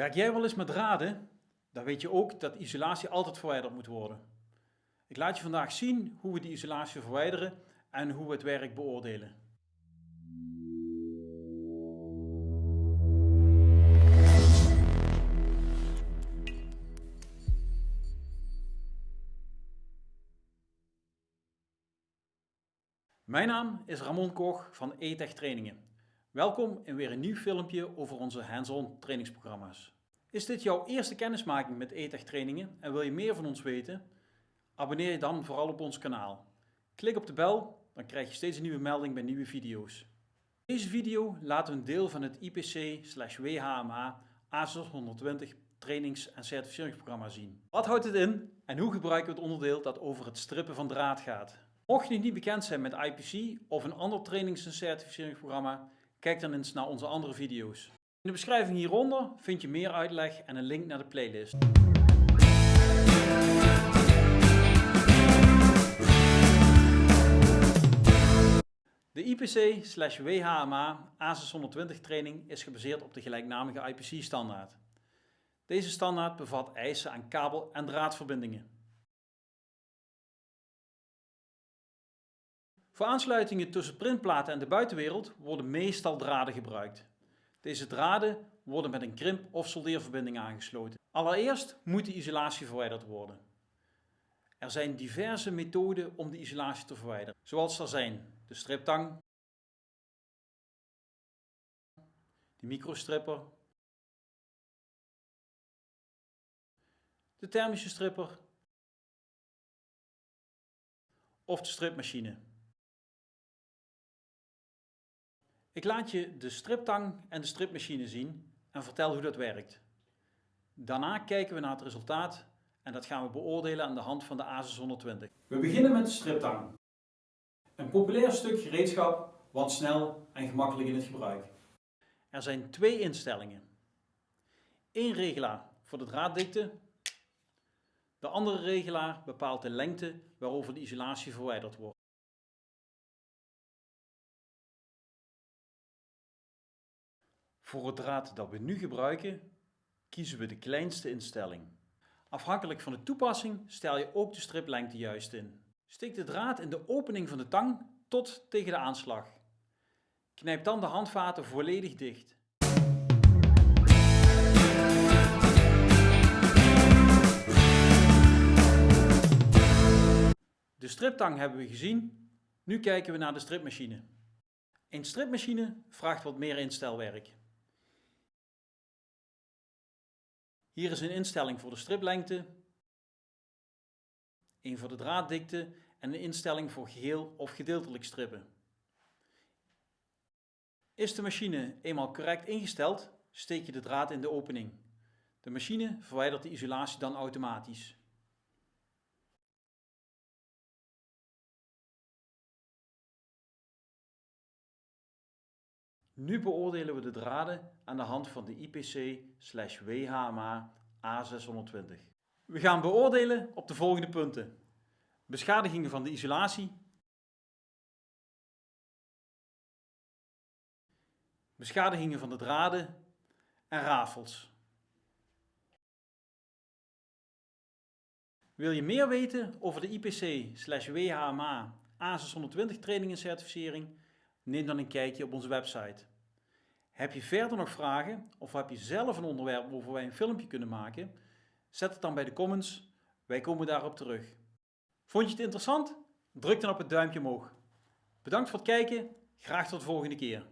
Werk jij wel eens met draden? Dan weet je ook dat isolatie altijd verwijderd moet worden. Ik laat je vandaag zien hoe we die isolatie verwijderen en hoe we het werk beoordelen. Mijn naam is Ramon Koch van ETEC Trainingen. Welkom in weer een nieuw filmpje over onze hands-on trainingsprogramma's. Is dit jouw eerste kennismaking met ETEC trainingen en wil je meer van ons weten? Abonneer je dan vooral op ons kanaal. Klik op de bel, dan krijg je steeds een nieuwe melding bij nieuwe video's. In deze video laten we een deel van het IPC-WHMA A620 trainings- en certificeringsprogramma zien. Wat houdt het in en hoe gebruiken we het onderdeel dat over het strippen van draad gaat? Mocht je niet bekend zijn met IPC of een ander trainings- en certificeringsprogramma, Kijk dan eens naar onze andere video's. In de beschrijving hieronder vind je meer uitleg en een link naar de playlist. De IPC-WHMA A620 training is gebaseerd op de gelijknamige IPC-standaard. Deze standaard bevat eisen aan kabel- en draadverbindingen. Voor aansluitingen tussen printplaten en de buitenwereld worden meestal draden gebruikt. Deze draden worden met een krimp- of soldeerverbinding aangesloten. Allereerst moet de isolatie verwijderd worden. Er zijn diverse methoden om de isolatie te verwijderen, zoals er zijn de striptang, de microstripper, de thermische stripper of de stripmachine. Ik laat je de striptang en de stripmachine zien en vertel hoe dat werkt. Daarna kijken we naar het resultaat en dat gaan we beoordelen aan de hand van de ASUS 120. We beginnen met de striptang. Een populair stuk gereedschap, want snel en gemakkelijk in het gebruik. Er zijn twee instellingen. Eén regelaar voor de draaddikte. De andere regelaar bepaalt de lengte waarover de isolatie verwijderd wordt. Voor het draad dat we nu gebruiken, kiezen we de kleinste instelling. Afhankelijk van de toepassing stel je ook de striplengte juist in. Steek de draad in de opening van de tang tot tegen de aanslag. Knijp dan de handvaten volledig dicht. De striptang hebben we gezien, nu kijken we naar de stripmachine. Een stripmachine vraagt wat meer instelwerk. Hier is een instelling voor de striplengte, een voor de draaddikte en een instelling voor geheel of gedeeltelijk strippen. Is de machine eenmaal correct ingesteld, steek je de draad in de opening. De machine verwijdert de isolatie dan automatisch. Nu beoordelen we de draden aan de hand van de IPC-WHMA A620. We gaan beoordelen op de volgende punten. Beschadigingen van de isolatie. Beschadigingen van de draden en rafels. Wil je meer weten over de IPC-WHMA A620 training en certificering? Neem dan een kijkje op onze website. Heb je verder nog vragen of heb je zelf een onderwerp waarover wij een filmpje kunnen maken? Zet het dan bij de comments, wij komen daarop terug. Vond je het interessant? Druk dan op het duimpje omhoog. Bedankt voor het kijken, graag tot de volgende keer.